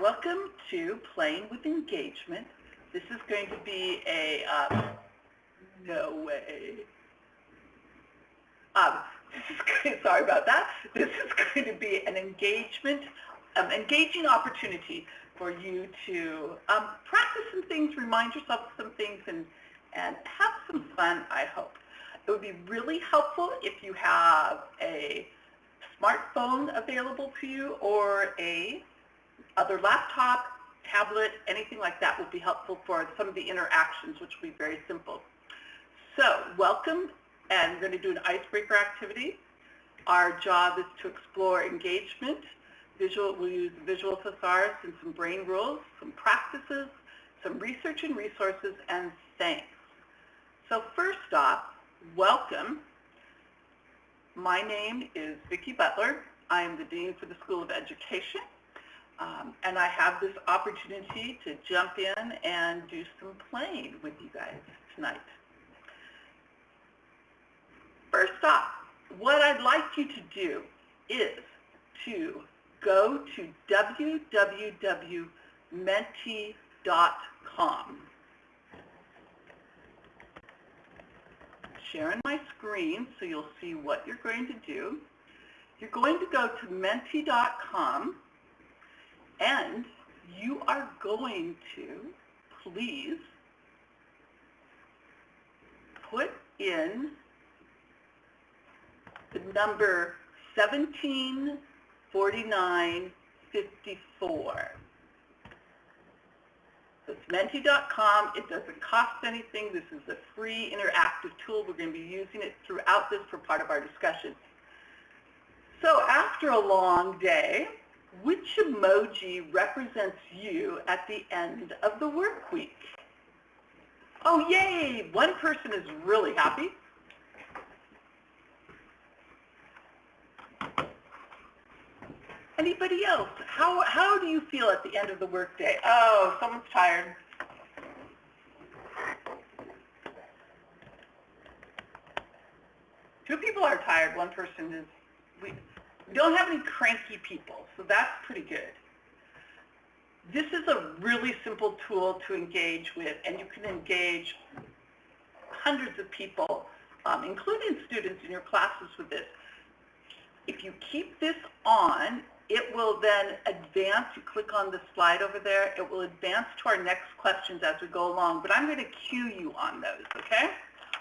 welcome to Playing with Engagement. This is going to be a, um, no way. Um, this is, sorry about that. This is going to be an engagement, um, engaging opportunity for you to um, practice some things, remind yourself of some things, and, and have some fun, I hope. It would be really helpful if you have a smartphone available to you or a other laptop, tablet, anything like that would be helpful for some of the interactions, which will be very simple. So welcome, and we're going to do an icebreaker activity. Our job is to explore engagement. Visual, we'll use visual thesaurus and some brain rules, some practices, some research and resources, and thanks. So first off, welcome. My name is Vicki Butler. I am the Dean for the School of Education. Um, and I have this opportunity to jump in and do some playing with you guys tonight. First off, what I'd like you to do is to go to www.menti.com. Sharing my screen so you'll see what you're going to do. You're going to go to menti.com and you are going to please put in the number 174954. So it's menti.com. It doesn't cost anything. This is a free interactive tool. We're going to be using it throughout this for part of our discussion. So after a long day, which emoji represents you at the end of the work week? Oh, yay! One person is really happy. Anybody else? How, how do you feel at the end of the workday? Oh, someone's tired. Two people are tired. One person is, we, we don't have any cranky people, so that's pretty good. This is a really simple tool to engage with, and you can engage hundreds of people, um, including students in your classes with this. If you keep this on, it will then advance. You click on the slide over there. It will advance to our next questions as we go along, but I'm going to cue you on those, okay?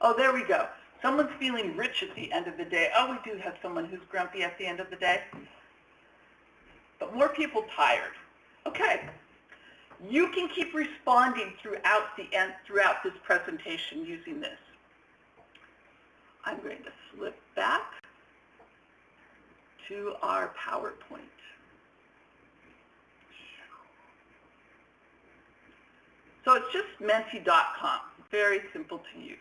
Oh, there we go. Someone's feeling rich at the end of the day. Oh, we do have someone who's grumpy at the end of the day. But more people tired. Okay. You can keep responding throughout the end, throughout this presentation using this. I'm going to flip back to our PowerPoint. So it's just menti.com, very simple to use.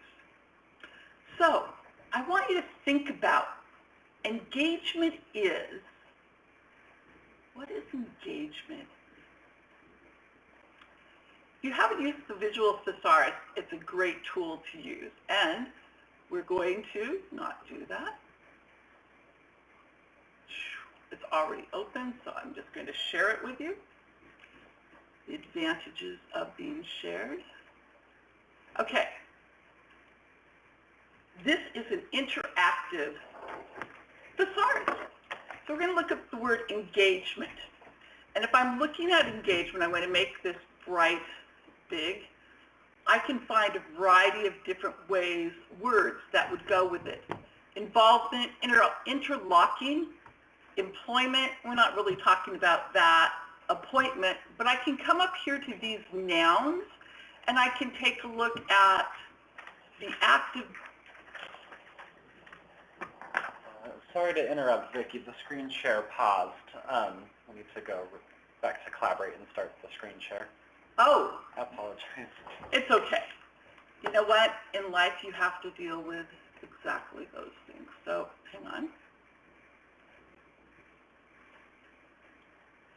So I want you to think about engagement is, what is engagement? You haven't used the visual thesaurus, it's a great tool to use. And we're going to not do that. It's already open, so I'm just going to share it with you. The advantages of being shared. Okay, this is an interactive thesaurus. So we're going to look at the word engagement. And if I'm looking at engagement, I'm going to make this bright, big. I can find a variety of different ways, words that would go with it. Involvement, inter interlocking, employment, we're not really talking about that, appointment, but I can come up here to these nouns and I can take a look at the active Sorry to interrupt, Vicki. The screen share paused. Um, we need to go back to Collaborate and start the screen share. Oh. I apologize. It's okay. You know what? In life, you have to deal with exactly those things. So hang on.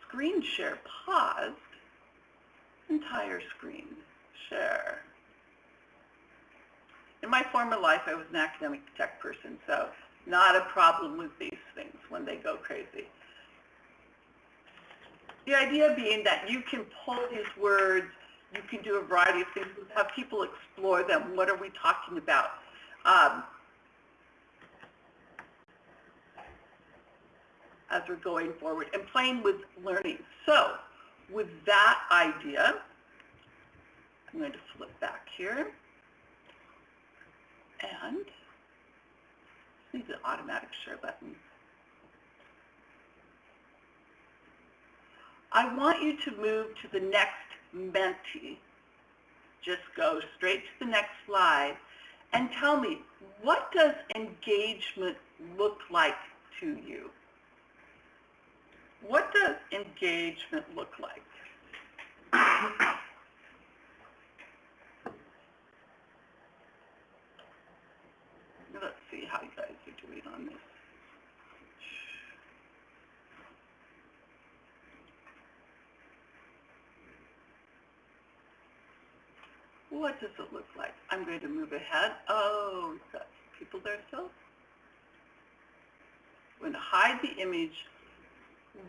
Screen share paused. Entire screen share. In my former life, I was an academic tech person, so not a problem with these things when they go crazy. The idea being that you can pull these words, you can do a variety of things, have people explore them. What are we talking about? Um, as we're going forward and playing with learning. So with that idea, I'm going to flip back here and see the automatic share button. I want you to move to the next Menti. Just go straight to the next slide and tell me, what does engagement look like to you? What does engagement look like? Let's see how you guys are doing on this. What does it look like? I'm going to move ahead. Oh, people there still. I'm going to hide the image.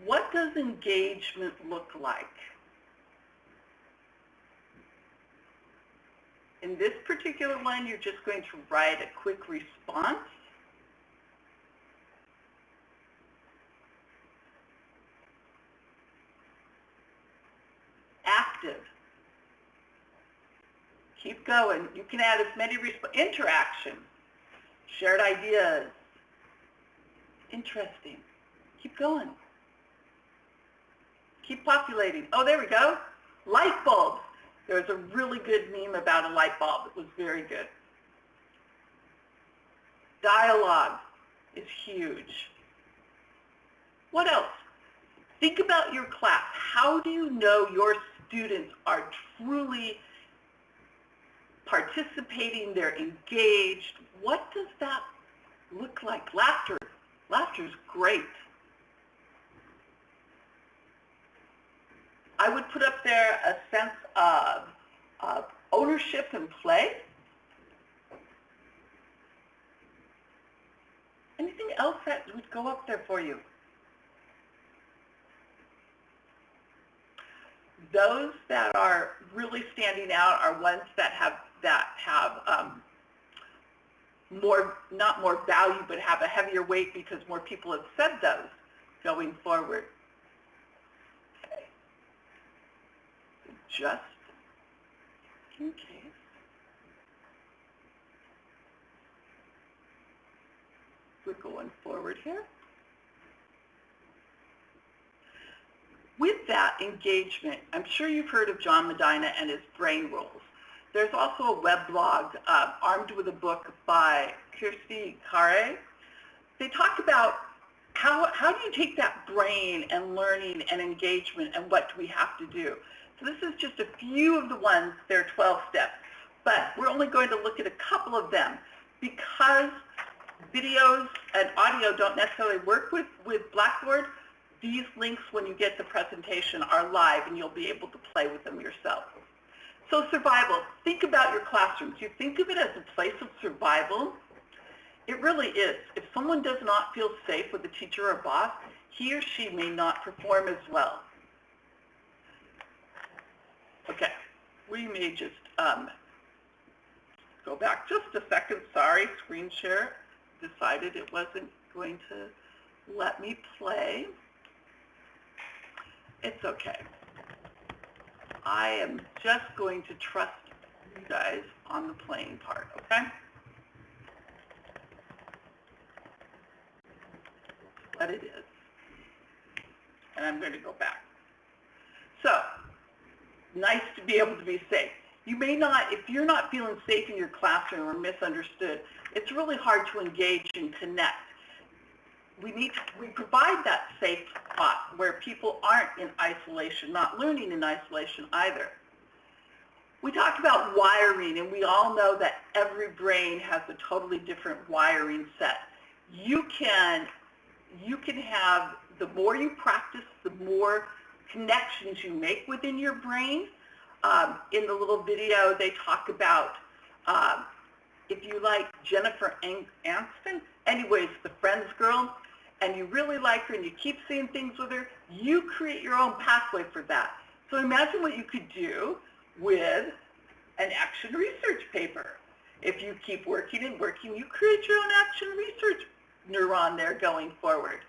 What does engagement look like? In this particular one, you're just going to write a quick response. Active. Keep going. You can add as many interaction, shared ideas. Interesting. Keep going. Keep populating. Oh, there we go. Light bulbs. There was a really good meme about a light bulb. It was very good. Dialogue is huge. What else? Think about your class. How do you know your students are truly participating, they're engaged? What does that look like? Laughter. Laughter is great. I would put up there a sense of, of ownership and play. Anything else that would go up there for you? Those that are really standing out are ones that have that have um, more, not more value, but have a heavier weight because more people have said those going forward. Okay. Just in case. We're going forward here. With that engagement, I'm sure you've heard of John Medina and his brain rules. There's also a web blog, uh, Armed with a Book by Kirsty Carre. They talk about how, how do you take that brain and learning and engagement and what do we have to do? So this is just a few of the ones, there are 12 steps, but we're only going to look at a couple of them because videos and audio don't necessarily work with, with Blackboard. These links, when you get the presentation, are live and you'll be able to play with them yourself. So survival, think about your classrooms. You think of it as a place of survival. It really is. If someone does not feel safe with a teacher or boss, he or she may not perform as well. Okay, we may just um, go back just a second. Sorry, screen share decided it wasn't going to let me play. It's okay. I am just going to trust you guys on the playing part, okay? But it is. And I'm going to go back. So, nice to be able to be safe. You may not, if you're not feeling safe in your classroom or misunderstood, it's really hard to engage and connect. We need to, we provide that safe spot where people aren't in isolation, not learning in isolation either. We talked about wiring, and we all know that every brain has a totally different wiring set. You can, you can have, the more you practice, the more connections you make within your brain. Um, in the little video, they talk about um, if you like Jennifer Aniston, anyways, the Friends girl, and you really like her and you keep seeing things with her, you create your own pathway for that. So imagine what you could do with an action research paper. If you keep working and working, you create your own action research neuron there going forward.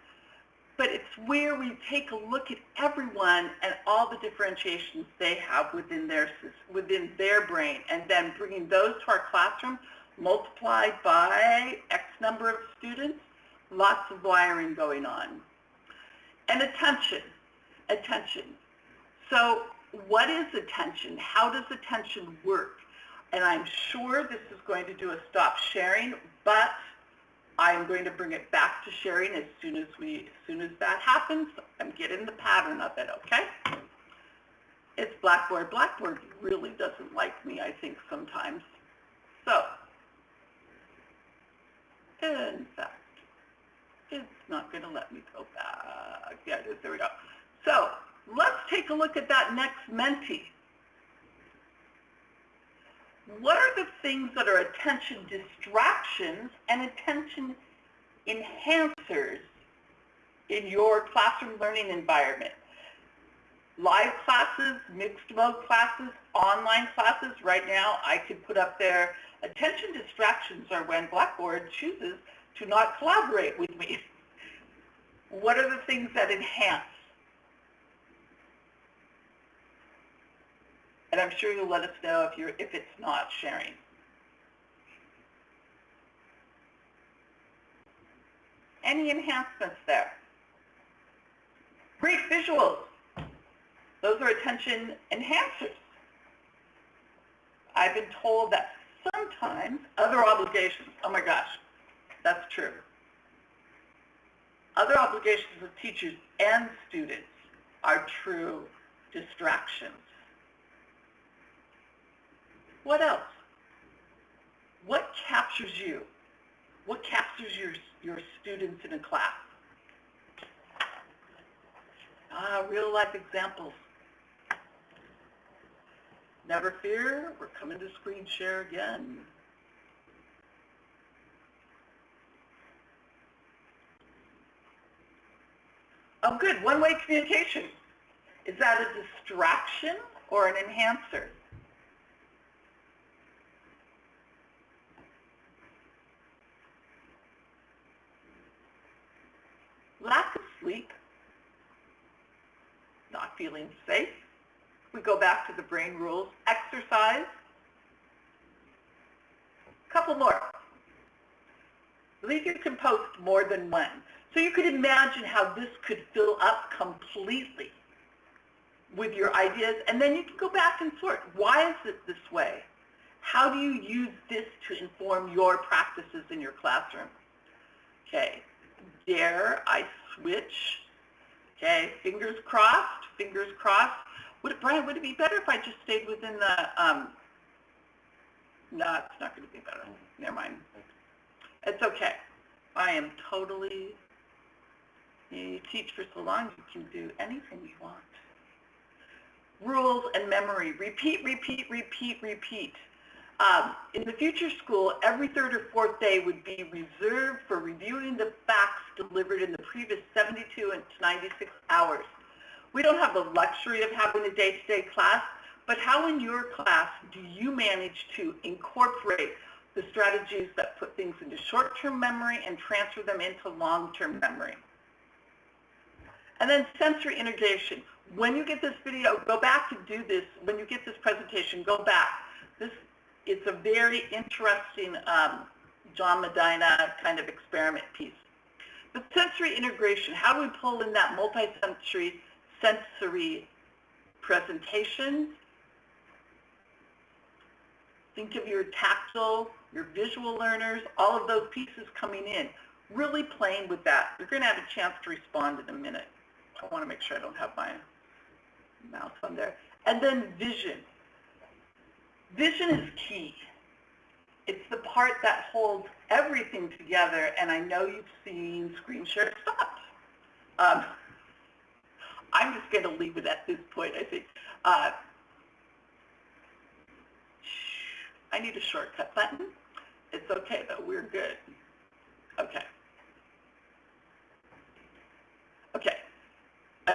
But it's where we take a look at everyone and all the differentiations they have within their, within their brain and then bringing those to our classroom multiplied by X number of students, lots of wiring going on. And attention, attention. So what is attention? How does attention work? And I'm sure this is going to do a stop sharing, but I'm going to bring it back to sharing as soon as we, as soon as that happens. I'm getting the pattern of it, okay? It's Blackboard. Blackboard really doesn't like me, I think, sometimes. So, in fact, not going to let me go back. Yeah, it is. There we go. So, let's take a look at that next Menti. What are the things that are attention distractions and attention enhancers in your classroom learning environment? Live classes, mixed mode classes, online classes. Right now, I could put up there, attention distractions are when Blackboard chooses to not collaborate with me. What are the things that enhance? And I'm sure you'll let us know if you're if it's not sharing. Any enhancements there? Great visuals. Those are attention enhancers. I've been told that sometimes other obligations, oh my gosh, that's true. Other obligations of teachers and students are true distractions. What else? What captures you? What captures your, your students in a class? Ah, real life examples. Never fear, we're coming to screen share again. Oh good, one-way communication. Is that a distraction or an enhancer? lack of sleep, not feeling safe. We go back to the brain rules. Exercise. Couple more. Believe you can post more than one. So you could imagine how this could fill up completely with your ideas, and then you can go back and sort. Why is it this way? How do you use this to inform your practices in your classroom? Okay, dare I switch? Okay, fingers crossed, fingers crossed. Would it, Brian, would it be better if I just stayed within the, um, no, it's not going to be better. Never mind. It's okay. I am totally, you teach for so long, you can do anything you want. Rules and memory. Repeat, repeat, repeat, repeat. Um, in the future school, every third or fourth day would be reserved for reviewing the facts delivered in the previous 72 and 96 hours. We don't have the luxury of having a day-to-day class, but how in your class do you manage to incorporate the strategies that put things into short-term memory and transfer them into long-term memory? And then sensory integration. When you get this video, go back to do this. When you get this presentation, go back. This it's a very interesting um, John Medina kind of experiment piece. But sensory integration, how do we pull in that multi-sensory sensory presentation? Think of your tactile, your visual learners, all of those pieces coming in. Really playing with that. You're going to have a chance to respond in a minute. I want to make sure I don't have my mouse on there. And then vision. Vision is key. It's the part that holds everything together, and I know you've seen screen share stopped. Um, I'm just going to leave it at this point, I think. Uh, I need a shortcut button. It's okay, though. We're good. Okay. Okay.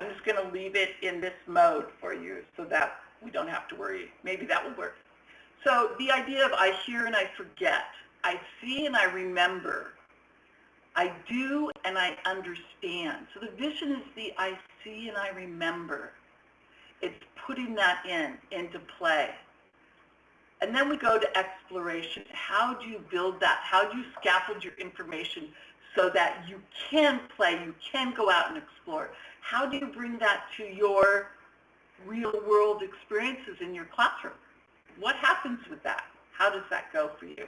I'm just going to leave it in this mode for you so that we don't have to worry. Maybe that will work. So the idea of I hear and I forget, I see and I remember, I do and I understand. So the vision is the I see and I remember. It's putting that in, into play. And then we go to exploration. How do you build that? How do you scaffold your information so that you can play, you can go out and explore? How do you bring that to your real world experiences in your classroom? What happens with that? How does that go for you?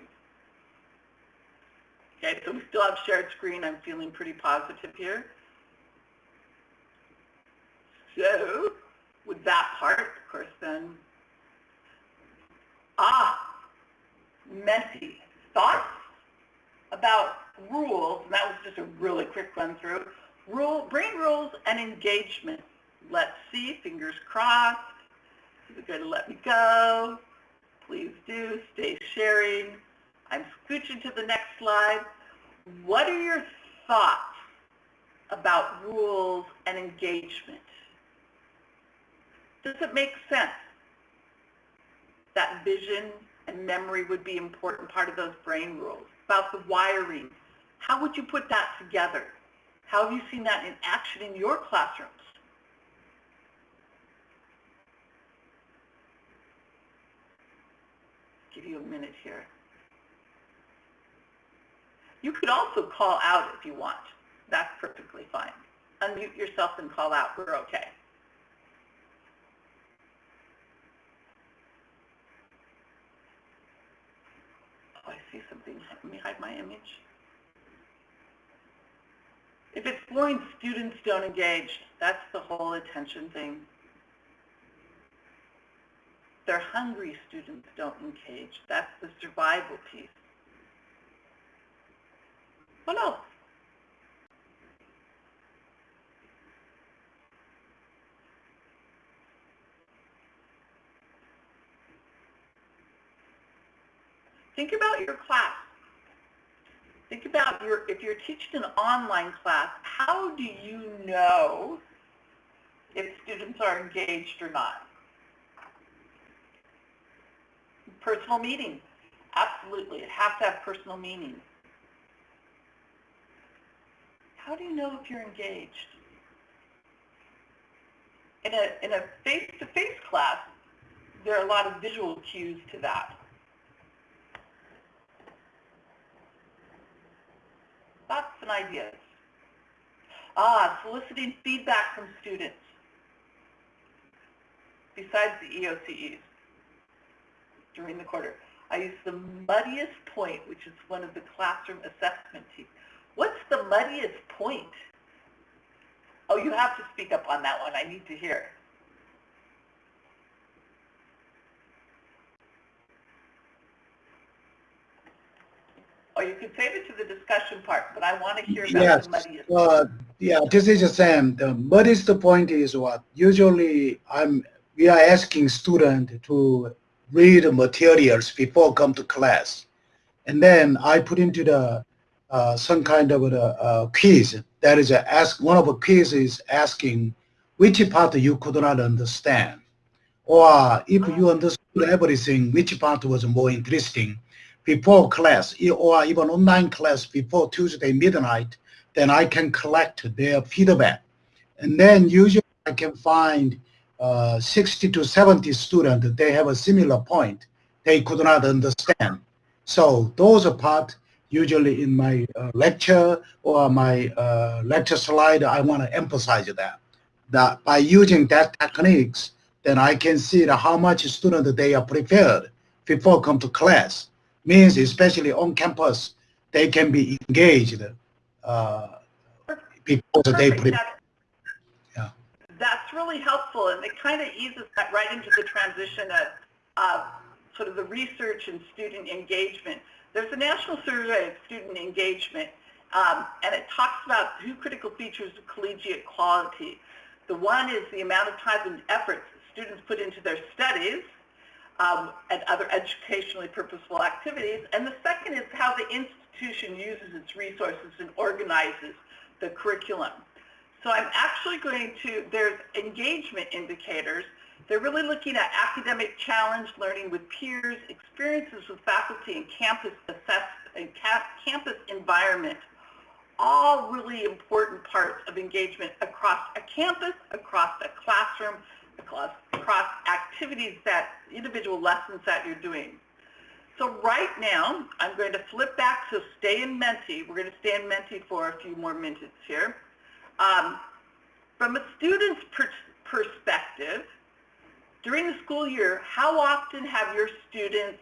Okay, so we still have shared screen. I'm feeling pretty positive here. So with that part, of course, then, ah, messy thoughts about rules, and that was just a really quick run through. Rule, brain rules and engagement. Let's see, fingers crossed. You're going to let me go. Please do. Stay sharing. I'm scooching to the next slide. What are your thoughts about rules and engagement? Does it make sense that vision and memory would be an important part of those brain rules? About the wiring, how would you put that together? How have you seen that in action in your classrooms? Give you a minute here. You could also call out if you want. That's perfectly fine. Unmute yourself and call out. We're okay. Oh, I see something. Let me hide my image. It's boring, students don't engage. That's the whole attention thing. They're hungry students don't engage. That's the survival piece. What else? Think about your class. Think about your, if you're teaching an online class, how do you know if students are engaged or not? Personal meaning. Absolutely. It has to have personal meaning. How do you know if you're engaged? In a, in a face-to-face -face class, there are a lot of visual cues to that. Thoughts and ideas. Ah, soliciting feedback from students besides the EOCEs during the quarter. I use the muddiest point, which is one of the classroom assessment teams. What's the muddiest point? Oh, you have to speak up on that one. I need to hear. Or you can save it to the discussion part, but I want to hear about yes. the muddiest. Uh, yeah, this is the same. The muddiest point is what? Usually, I'm we are asking students to read materials before come to class, and then I put into the uh, some kind of a, a quiz. That is a ask. One of the quiz is asking which part you could not understand, or if you understood everything, which part was more interesting before class or even online class before Tuesday midnight, then I can collect their feedback. And then usually I can find uh, 60 to 70 students, they have a similar point they could not understand. So those are part usually in my uh, lecture or my uh, lecture slide, I want to emphasize that. That by using that techniques, then I can see how much student they are prepared before come to class means especially on campus, they can be engaged uh, because they prepare. Yeah. That's really helpful, and it kind of eases that right into the transition of uh, sort of the research and student engagement. There's a national survey of student engagement, um, and it talks about two critical features of collegiate quality. The one is the amount of time and effort students put into their studies, um, and other educationally purposeful activities. And the second is how the institution uses its resources and organizes the curriculum. So I'm actually going to, there's engagement indicators. They're really looking at academic challenge, learning with peers, experiences with faculty and campus assess and ca- campus environment. All really important parts of engagement across a campus, across a classroom, across, across activities that, individual lessons that you're doing. So right now, I'm going to flip back to stay in Menti. We're going to stay in Menti for a few more minutes here. Um, from a student's per perspective, during the school year, how often have your students,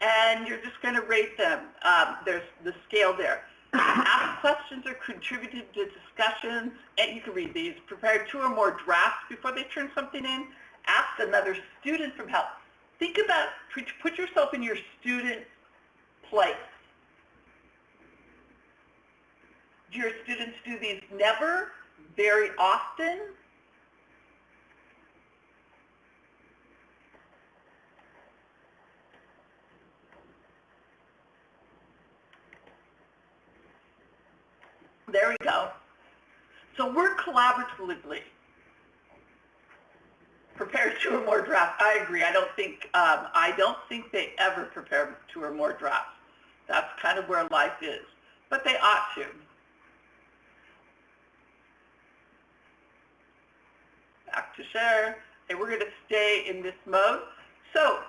and you're just going to rate them, um, there's the scale there, ask questions or contributed to discussions, and you can read these, Prepare two or more drafts before they turn something in, ask another student for help. Think about, put yourself in your student's place. Do your students do these never, very often? There we go. So work collaboratively. Prepare two or more drafts. I agree. I don't think um, I don't think they ever prepare two or more drafts. That's kind of where life is. But they ought to. Back to share. And we're going to stay in this mode. So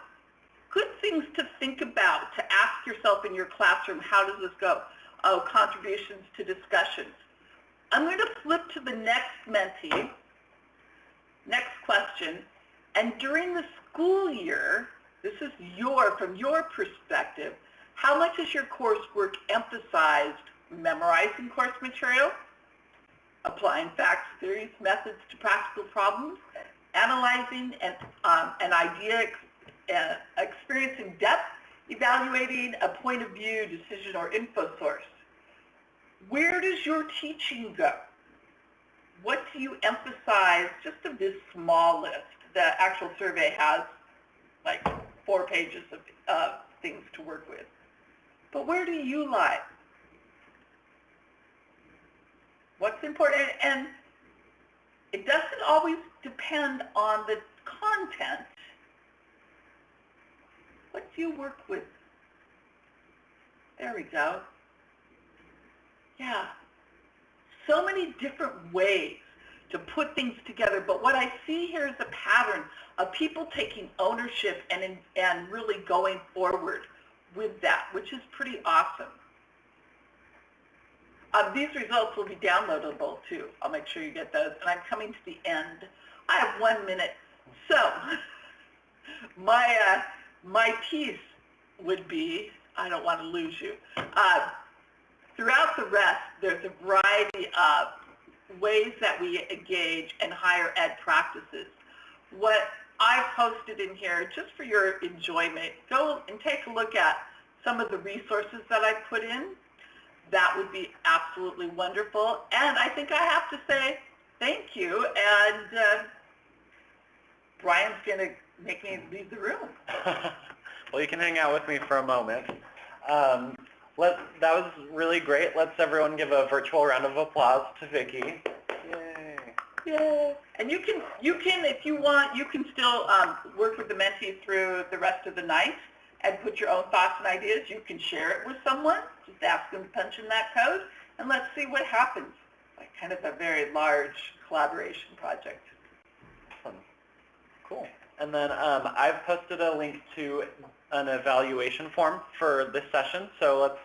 good things to think about, to ask yourself in your classroom, how does this go? Contributions to discussions. I'm going to flip to the next Menti, Next question. And during the school year, this is your, from your perspective, how much is your coursework emphasized memorizing course material, applying facts, theories, methods to practical problems, analyzing an, um, an idea, uh, experiencing depth, evaluating a point of view, decision, or info source. Where does your teaching go? What do you emphasize, just of this small list? The actual survey has like four pages of uh, things to work with. But where do you lie? What's important? And it doesn't always depend on the content. What do you work with? There we go. Yeah. So many different ways to put things together, but what I see here is a pattern of people taking ownership and, and really going forward with that, which is pretty awesome. Uh, these results will be downloadable too. I'll make sure you get those. And I'm coming to the end. I have one minute. So my, uh, my piece would be, I don't want to lose you. Uh, throughout the rest, there's a variety of ways that we engage and higher ed practices. What I've posted in here, just for your enjoyment, go and take a look at some of the resources that I put in. That would be absolutely wonderful. And I think I have to say thank you. And uh, Brian's going to make me leave the room. well, you can hang out with me for a moment. Um, let, that was really great. Let's everyone give a virtual round of applause to Vicki. Yay. Yay. And you can, you can, if you want, you can still um, work with the mentees through the rest of the night and put your own thoughts and ideas. You can share it with someone. Just ask them to punch in that code, and let's see what happens. Like kind of a very large collaboration project. Awesome. Cool. And then um, I've posted a link to an evaluation form for this session, so let's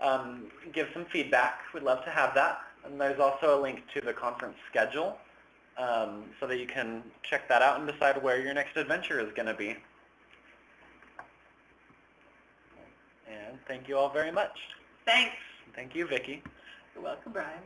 um, give some feedback. We'd love to have that. And there's also a link to the conference schedule um, so that you can check that out and decide where your next adventure is going to be. And thank you all very much. Thanks. Thank you, Vicki. You're welcome, Brian.